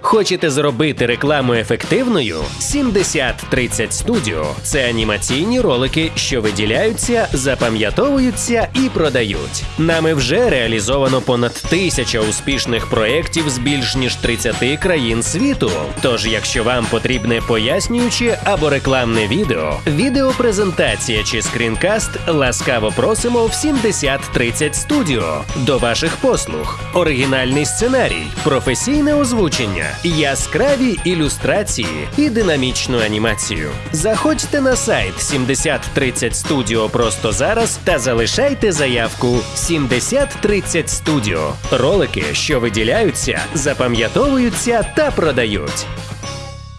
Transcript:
Хочете зробити рекламу ефективною? 7030 Studio – це анімаційні ролики, що виділяються, запам'ятовуються і продають. Нами вже реалізовано понад тисяча успішних проєктів з більш ніж 30 країн світу. Тож, якщо вам потрібне пояснююче або рекламне відео, відеопрезентація чи скрінкаст, ласкаво просимо в 7030 Studio. До ваших послуг. Оригінальний сценарій, професійне озвучення, яскраві ілюстрації і динамічну анімацію. Заходьте на сайт 7030 Studio просто зараз та залишайте заявку 7030 Studio. Ролики, що виділяються, запам'ятовуються та продають.